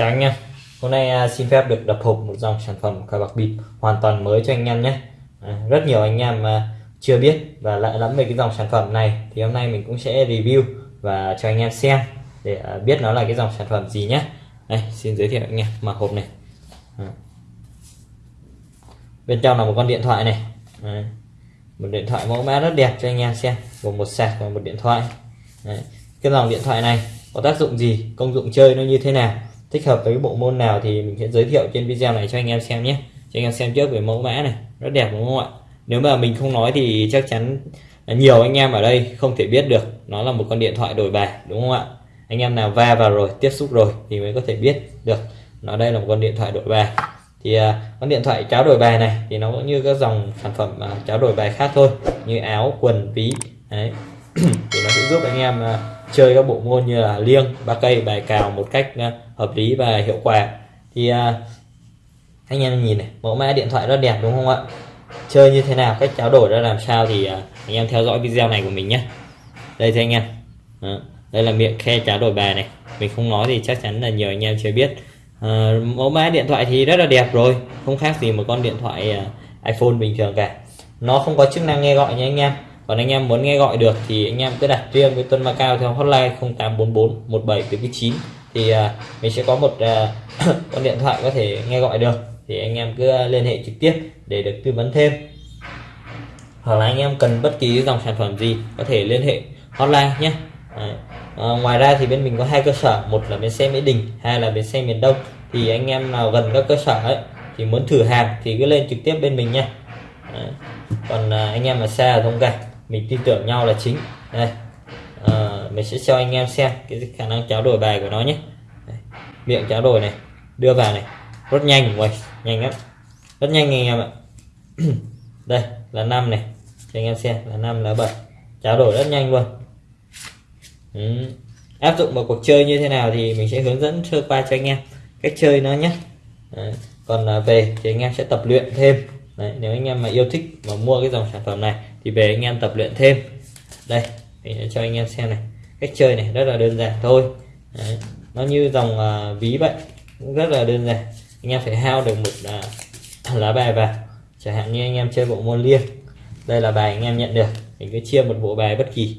Chào anh em Hôm nay à, xin phép được đập hộp một dòng sản phẩm cờ bạc bịp hoàn toàn mới cho anh em nhé. À, rất nhiều anh em à, chưa biết và lạ lắm về cái dòng sản phẩm này. Thì hôm nay mình cũng sẽ review và cho anh em xem để biết nó là cái dòng sản phẩm gì nhé. Đây, xin giới thiệu anh em mở hộp này. Bên trong là một con điện thoại này. Đấy. Một điện thoại mẫu mã rất đẹp cho anh em xem. Gồm một sạc và một điện thoại. Đấy. Cái dòng điện thoại này có tác dụng gì? Công dụng chơi nó như thế nào? Thích hợp với bộ môn nào thì mình sẽ giới thiệu trên video này cho anh em xem nhé. Cho anh em xem trước về mẫu mã này rất đẹp đúng không ạ? Nếu mà mình không nói thì chắc chắn nhiều anh em ở đây không thể biết được nó là một con điện thoại đổi bài đúng không ạ? Anh em nào va vào rồi tiếp xúc rồi thì mới có thể biết được nó đây là một con điện thoại đổi bài. Thì uh, con điện thoại cháo đổi bài này thì nó cũng như các dòng sản phẩm uh, cháo đổi bài khác thôi như áo quần ví đấy. Thì nó sẽ giúp anh em uh, chơi các bộ môn như là liêng ba cây bài cào một cách ờ, hợp lý và hiệu quả. Thì ờ, anh em nhìn này mẫu mã điện thoại rất đẹp đúng không ạ? Chơi như thế nào cách trao đổi ra làm sao thì ờ, anh em theo dõi video này của mình nhé. Đây thì anh em Đó. đây là miệng khe trao đổi bài này. Mình không nói thì chắc chắn là nhiều anh em chưa biết. À, mẫu mã điện thoại thì rất là đẹp rồi không khác gì một con điện thoại iPhone bình thường cả. Nó không có chức năng nghe gọi nha anh em còn anh em muốn nghe gọi được thì anh em cứ đặt riêng với Tuân Macao theo hotline 0844 17 thì uh, mình sẽ có một uh, con điện thoại có thể nghe gọi được. Thì anh em cứ liên hệ trực tiếp để được tư vấn thêm. Hoặc là anh em cần bất kỳ dòng sản phẩm gì có thể liên hệ hotline nhé. Đấy. À, ngoài ra thì bên mình có hai cơ sở một là bến xe Mỹ Đình hai là bến xe miền Đông. Thì anh em nào gần các cơ sở ấy thì muốn thử hàng thì cứ lên trực tiếp bên mình nha Đấy. còn à, anh em mà xa ở thông cảnh mình tin tưởng nhau là chính. Đây. À, mình sẽ cho anh em xem cái khả năng cháo đổi bài của nó nhé. Đây. miệng cháo đổi này đưa vào này. Rất nhanh ngoài nhanh lắm. Rất nhanh anh em ạ. Đây là năm này. Cho anh em xem là năm là bảy. Cháo đổi rất nhanh luôn. Ừ. áp dụng vào cuộc chơi như thế nào thì mình sẽ hướng dẫn sơ qua cho anh em cách chơi nó nhé. À, còn về thì anh em sẽ tập luyện thêm. Đấy, nếu anh em mà yêu thích và mua cái dòng sản phẩm này thì về anh em tập luyện thêm. Đây mình sẽ cho anh em xem này. Cách chơi này rất là đơn giản thôi. Đấy, nó như dòng uh, ví vậy cũng rất là đơn giản. Anh em phải hao được một uh, lá bài vào. Chẳng hạn như anh em chơi bộ môn liêng đây là bài anh em nhận được. Mình cứ chia một bộ bài bất kỳ.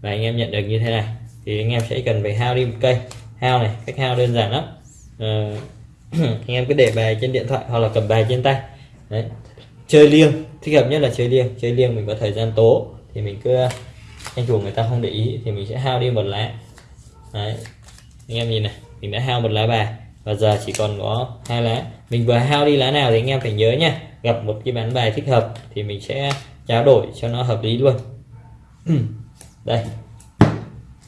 Và anh em nhận được như thế này thì anh em sẽ cần phải hao đi một cây. Hao này cách hao đơn giản lắm. Uh, anh em cứ để bài trên điện thoại hoặc là cầm bài trên tay. Đấy. chơi liêng. Thích hợp nhất là chơi liêng. Chơi liêng mình có thời gian tố, thì mình cứ, anh chủ người ta không để ý, thì mình sẽ hao đi một lá. Đấy. anh em nhìn này, mình đã hao một lá bài và giờ chỉ còn có hai lá. Mình vừa hao đi lá nào thì anh em phải nhớ nha, gặp một cái bán bài thích hợp thì mình sẽ trao đổi cho nó hợp lý luôn. Đây.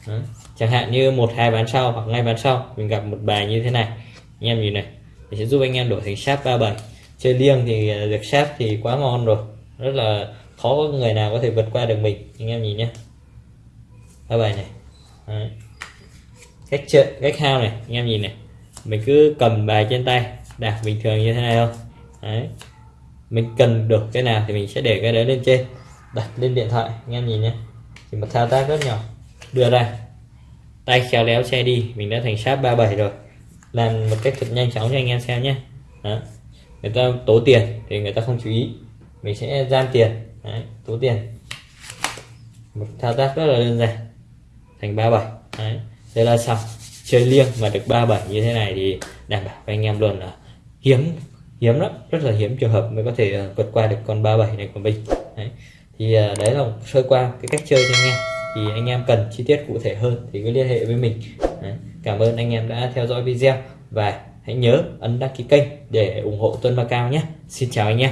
Đó. chẳng hạn như một, hai bán sau hoặc ngay bán sau, mình gặp một bài như thế này. Anh em nhìn này, mình sẽ giúp anh em đổi thành sáp 37 chơi liêng thì à, được sáp thì quá ngon rồi. Rất là khó có người nào có thể vượt qua được mình. Anh em nhìn nhé ba bài này. Đấy. cách chơi, cách hao này. Anh em nhìn này. Mình cứ cầm bài trên tay. Đặt bình thường như thế này không Đấy. mình cần được cái nào thì mình sẽ để cái đấy lên trên. Đặt lên điện thoại. Anh em nhìn nhé chỉ một thao tác rất nhỏ. Đưa ra. Tay khéo léo che đi. Mình đã thành sáp 37 rồi. Làm một cách thật nhanh chóng cho anh em xem nhé Đó người ta tố tiền thì người ta không chú ý. Mình sẽ giam tiền. Đấy, tố tiền. Một thao tác rất là đơn giản. Thành 37 Đấy. đây là xong chơi liêng mà được 37 như thế này thì đảm bảo với anh em luôn là hiếm hiếm lắm. Rất là hiếm trường hợp mới có thể ờ, vượt qua được con 37 này của mình. Đấy. thì ờ, đấy là sơ qua cái cách chơi cho anh em. Thì anh em cần chi tiết cụ thể hơn thì cứ liên hệ với mình. Đấy. cảm ơn anh em đã theo dõi video và hãy nhớ ấn đăng ký kênh để ủng hộ Tuân Macao nhé. Xin chào anh em.